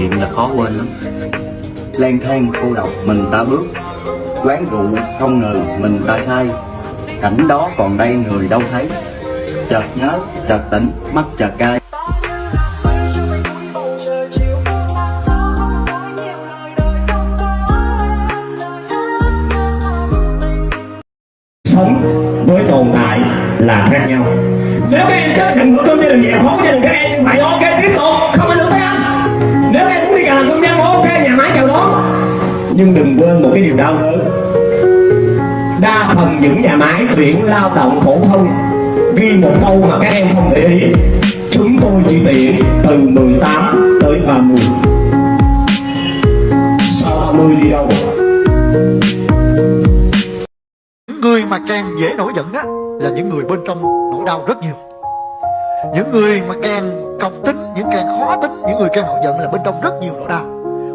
niệm là khó quên lắm. Lang thang cô độc mình ta bước, quán rượu không ngờ mình ta sai. cảnh đó còn đây người đâu thấy. Chợt nhớ, chợt tỉnh, mắt chợt cay. Sống với tồn tại là khác nhau. Nếu các em chấp nhận của tôi gia đình nhẹ khó gia đình các em như vậy ok, tiếp tục. Không ảnh hưởng tới làm công nhân ok nhà máy chào đón nhưng đừng quên một cái điều đau đớn đa phần những nhà máy tuyển lao động phổ thông ghi một câu mà các em không để ý. Chúng tôi chỉ tuyển từ 18 tới 30 sau 30 đi đâu? Những người mà càng dễ nổi giận á là những người bên trong nỗi đau rất nhiều những người mà càng cọc tính, những càng khó tính, những người càng nổi giận là bên trong rất nhiều nỗi đau.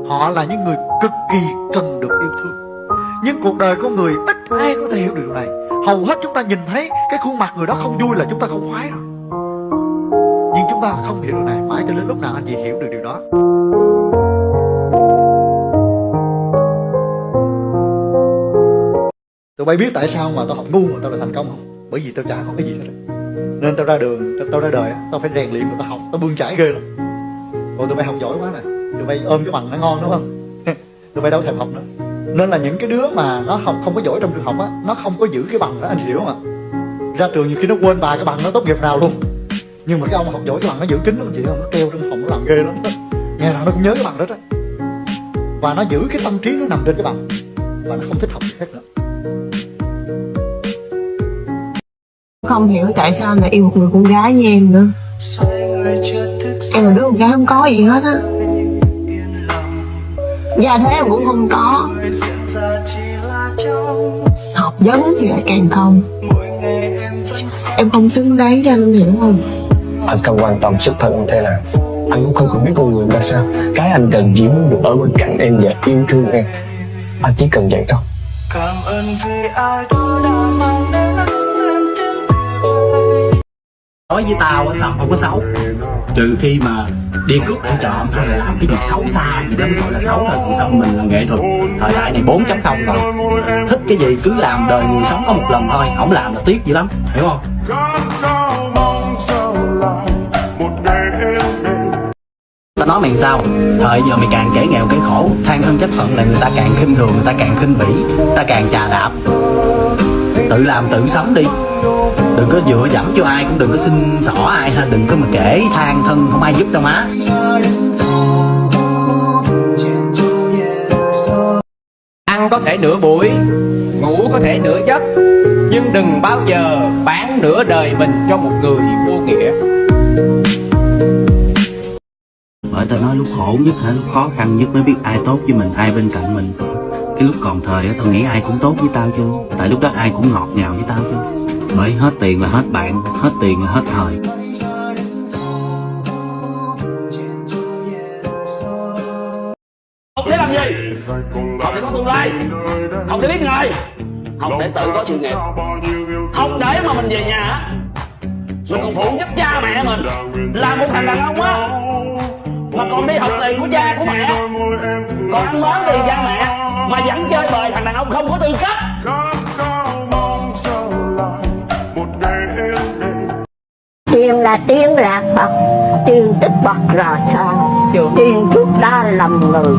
Họ là những người cực kỳ cần được yêu thương. Nhưng cuộc đời con người ít ai có thể hiểu được điều này. Hầu hết chúng ta nhìn thấy cái khuôn mặt người đó không vui là chúng ta không khoái rồi nhưng chúng ta không hiểu điều này. Mãi cho đến lúc nào anh chị hiểu được điều đó. Tụi bay biết tại sao mà tao học ngu mà tao lại thành công không? Bởi vì tao chả có cái gì hết nên tao ra đường, tao, tao ra đời Tao phải rèn luyện và tao học, tao bươn chải ghê lắm Còn tụi bay học giỏi quá này Tụi bay ôm cái bằng nó ngon đúng không? tụi bay đâu thèm học nữa Nên là những cái đứa mà nó học không có giỏi trong trường học á Nó không có giữ cái bằng đó anh hiểu không ạ? Ra trường nhiều khi nó quên bài cái bằng nó tốt nghiệp nào luôn Nhưng mà cái ông học giỏi cái bằng nó giữ kín lắm chị không? Nó treo trong phòng nó làm ghê lắm Ngày nào nó cũng nhớ cái bằng đó đó Và nó giữ cái tâm trí nó nằm trên cái bằng Và nó không thích học gì khác nữa không hiểu tại sao lại yêu một người con gái như em nữa. Em là đứa con gái không có gì hết á. Gia thế em cũng không có. Học vấn thì lại càng không. Em không xứng đáng cho anh hiểu không anh không quan tâm xuất thân anh thế nào. Anh cũng không cần biết con người ra sao. Cái anh cần chỉ muốn được ở bên cạnh em và yêu thương em. Anh chỉ cần vậy thôi. Cảm ơn vì ai đó nói với tao sầm không có xấu? Trừ khi mà đi cướp ăn trộm hay là làm cái gì xấu xa gì đó mới gọi là xấu thôi. Còn xong mình là nghệ thuật, thời đại này 4 chấm không rồi. Thích cái gì cứ làm, đời người sống có một lần thôi. Không làm là tiếc dữ lắm, hiểu không? Ta nói mày sao? Thời giờ mày càng kể nghèo kể khổ, than thân chấp phận là người ta càng khinh thường, người ta càng khinh bỉ ta càng chà đạp tự làm tự sống đi. Đừng có dựa dẫm cho ai cũng đừng có xin xỏ ai ha đừng có mà kể than thân không ai giúp đâu má. Ăn có thể nửa buổi Ngủ có thể nửa giấc Nhưng đừng bao giờ bán nửa đời mình cho một người vô nghĩa. Bởi tao nói lúc khổ nhất hả lúc khó khăn nhất mới biết ai tốt với mình ai bên cạnh mình cái lúc còn thời á tao nghĩ ai cũng tốt với tao chứ. Tại lúc đó ai cũng ngọt ngào với tao chứ. Bởi hết tiền là hết bạn hết tiền là hết thời. Không thể làm gì? Không thể có tương lai. Không thể biết người, không để tự có sự nghiệp. Không để mà mình về nhà. Mình còn phụ giúp cha mẹ mình. Là một thằng đàn ông á mà còn đi học tiền của cha của mẹ. Còn ăn bám tiền cha mẹ. Mà vẫn chơi bời thằng đàn ông không có tư cách. Tiền là tiền lạc bậc tiền tích bậc rò sao tiền thuốc đa lầm người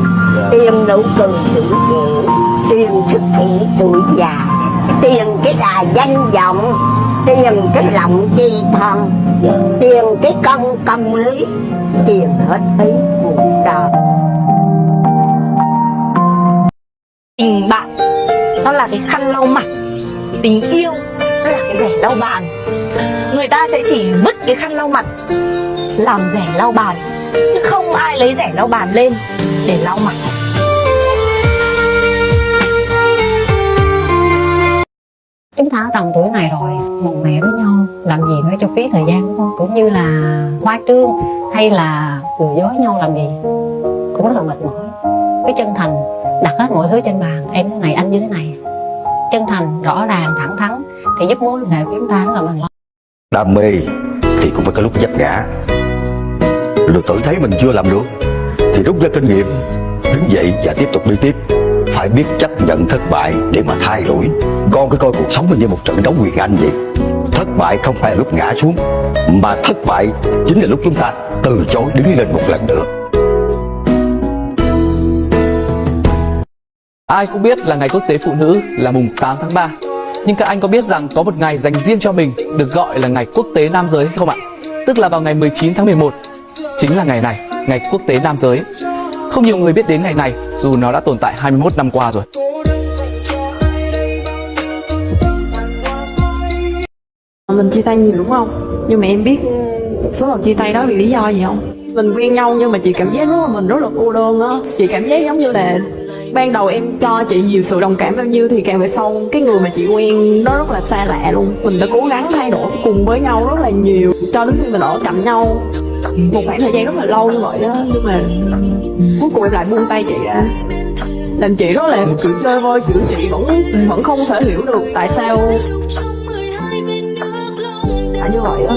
tiền nụ cười tuổi trẻ tiền sức thị tuổi già tiền cái đà danh vọng tiền cái lòng chi thân tiền cái công công lý tiền hết ý cuộc đời tình bạn nó là cái khăn lau mặt. Tình yêu nó là cái rẻ lau bàn. Người ta sẽ chỉ vứt cái khăn lau mặt làm rẻ lau bàn. Chứ không ai lấy rẻ lau bàn lên để lau mặt tháng tầm tuổi này rồi, một mẹ với nhau, làm gì nữa cho phí thời gian đúng không cũng như là khoa trương hay là lừa dối nhau làm gì, cũng rất là mệt mỏi. Cái chân thành, đặt hết mọi thứ trên bàn, em thế này, anh như thế này. Chân thành, rõ ràng, thẳng thắn, thì giúp mối quan hệ của chúng ta rất là mình lâu đam mê thì cũng phải có lúc vấp ngã. Rồi tự thấy mình chưa làm được, thì rút ra kinh nghiệm, đứng dậy và tiếp tục đi tiếp phải biết chấp nhận thất bại để mà thay đổi. Con cứ coi cuộc sống mình như một trận đấu quyền anh vậy. Thất bại không phải là lúc ngã xuống mà thất bại chính là lúc chúng ta từ chối đứng lên một lần nữa. Ai cũng biết là ngày quốc tế phụ nữ là mùng 8 tháng 3 Nhưng các anh có biết rằng có một ngày dành riêng cho mình được gọi là ngày quốc tế nam giới không ạ? Tức là vào ngày 19 tháng 11 Chính là ngày này, ngày quốc tế nam giới. Không nhiều người biết đến ngày này, dù nó đã tồn tại 21 năm qua rồi. Mình chia tay nhiều đúng không? Nhưng mà em biết số lần chia tay đó vì lý do gì không? Mình quen nhau nhưng mà chị cảm giác rất là mình rất là cô đơn á. Chị cảm giác giống như là ban đầu em cho chị nhiều sự đồng cảm bao nhiêu thì càng về sau cái người mà chị quen nó rất là xa lạ luôn. Mình đã cố gắng thay đổi cùng với nhau rất là nhiều cho đến khi mình ở cạnh nhau một khoảng thời gian rất là lâu như vậy đó nhưng mà cuối cùng em lại buông tay chị ra. Làm chị rất là kiểu chơi vơi kiểu chị vẫn vẫn không thể hiểu được tại sao tại như vậy á